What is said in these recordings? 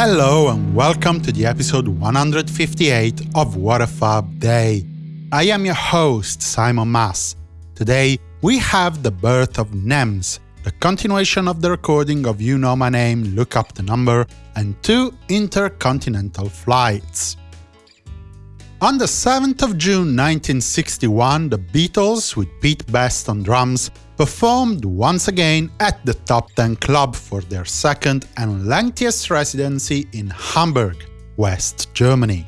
Hello and welcome to the episode 158 of What a Fab Day. I am your host, Simon Mas. Today, we have the birth of NEMS, the continuation of the recording of You Know My Name, Look Up the Number, and two intercontinental flights. On the 7th of June 1961, the Beatles, with Pete Best on drums, performed once again at the Top Ten Club for their second and lengthiest residency in Hamburg, West Germany.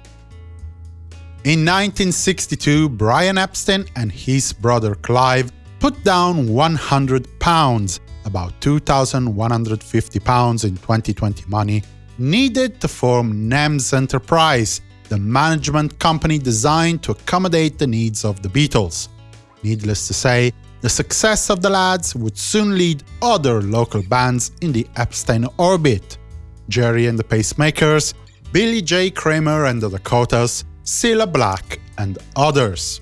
In 1962, Brian Epstein and his brother Clive put down 100 pounds, about 2,150 pounds in 2020 money, needed to form NEMS Enterprise, the management company designed to accommodate the needs of the Beatles. Needless to say, the success of the lads would soon lead other local bands in the Epstein orbit. Gerry and the Pacemakers, Billy J. Kramer and the Dakotas, Cilla Black, and others.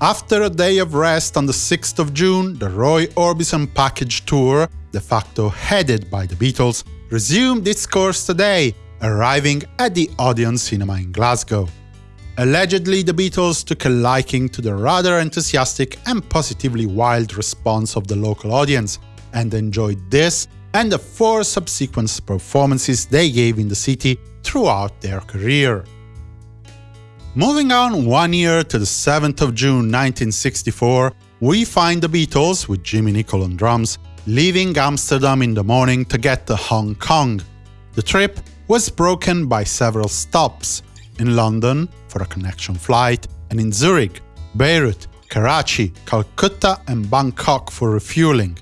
After a day of rest on the 6th of June, the Roy Orbison package tour, de facto headed by the Beatles, resumed its course today, arriving at the Odeon Cinema in Glasgow. Allegedly, the Beatles took a liking to the rather enthusiastic and positively wild response of the local audience, and enjoyed this and the four subsequent performances they gave in the city throughout their career. Moving on one year to the 7th of June 1964, we find the Beatles, with Jimmy Nicol on drums, leaving Amsterdam in the morning to get to Hong Kong. The trip was broken by several stops, in London for a connection flight, and in Zurich, Beirut, Karachi, Calcutta and Bangkok for refueling.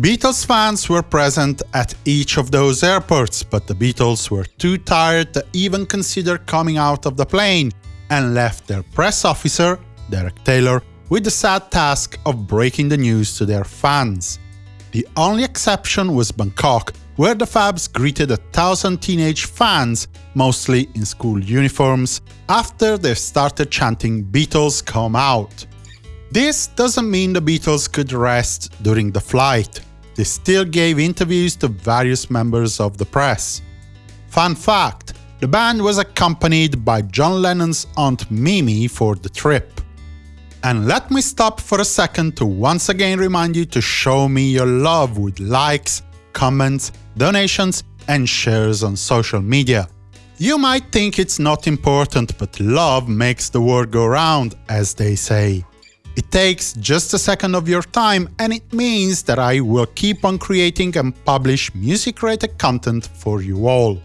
Beatles fans were present at each of those airports, but the Beatles were too tired to even consider coming out of the plane and left their press officer, Derek Taylor, with the sad task of breaking the news to their fans. The only exception was Bangkok, where the Fabs greeted a thousand teenage fans, mostly in school uniforms, after they started chanting Beatles come out. This doesn't mean the Beatles could rest during the flight. They still gave interviews to various members of the press. Fun fact, the band was accompanied by John Lennon's Aunt Mimi for the trip. And let me stop for a second to once again remind you to show me your love with likes, comments, donations, and shares on social media. You might think it's not important, but love makes the world go round, as they say. It takes just a second of your time, and it means that I will keep on creating and publish music-related content for you all.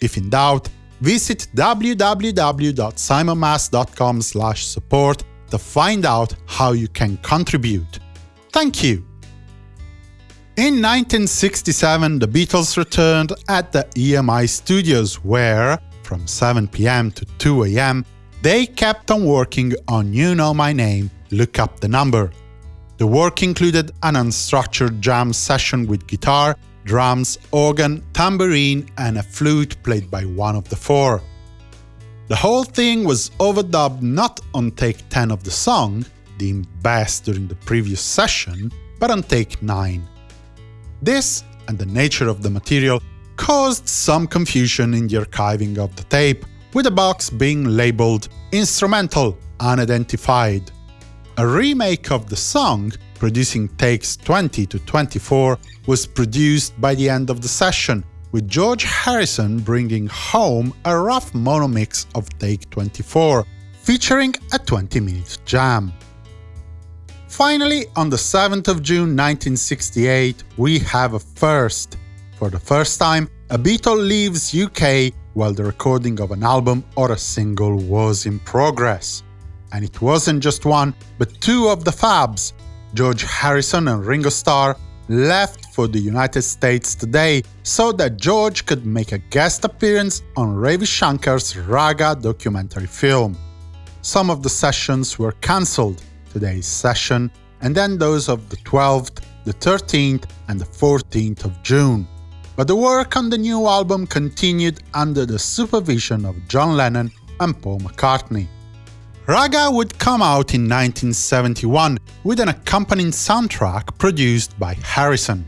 If in doubt, visit www.simonmas.com support to find out how you can contribute. Thank you! In 1967, the Beatles returned at the EMI Studios where, from 7 pm to 2 am, they kept on working on You Know My Name, Look Up the Number. The work included an unstructured jam session with guitar, drums, organ, tambourine and a flute played by one of the four. The whole thing was overdubbed not on take 10 of the song, deemed best during the previous session, but on take 9. This, and the nature of the material, caused some confusion in the archiving of the tape, with the box being labeled Instrumental Unidentified. A remake of the song, producing takes 20 to 24, was produced by the end of the session, with George Harrison bringing home a rough mono mix of take 24, featuring a 20-minute jam. Finally, on the 7th of June 1968, we have a first. For the first time, a Beatle leaves UK while the recording of an album or a single was in progress. And it wasn't just one, but two of the Fabs, George Harrison and Ringo Starr, left for the United States today so that George could make a guest appearance on Ravi Shankar's Raga documentary film. Some of the sessions were cancelled, today's session, and then those of the 12th, the 13th, and the 14th of June. But the work on the new album continued under the supervision of John Lennon and Paul McCartney. Raga would come out in 1971 with an accompanying soundtrack produced by Harrison.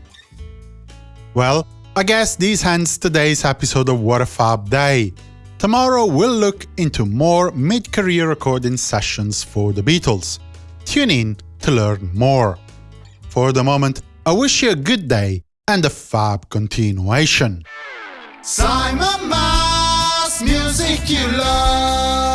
Well, I guess this ends today's episode of What a Fab Day. Tomorrow we'll look into more mid-career recording sessions for the Beatles. Tune in to learn more. For the moment, I wish you a good day and a fab continuation. Simon Mas, music you love.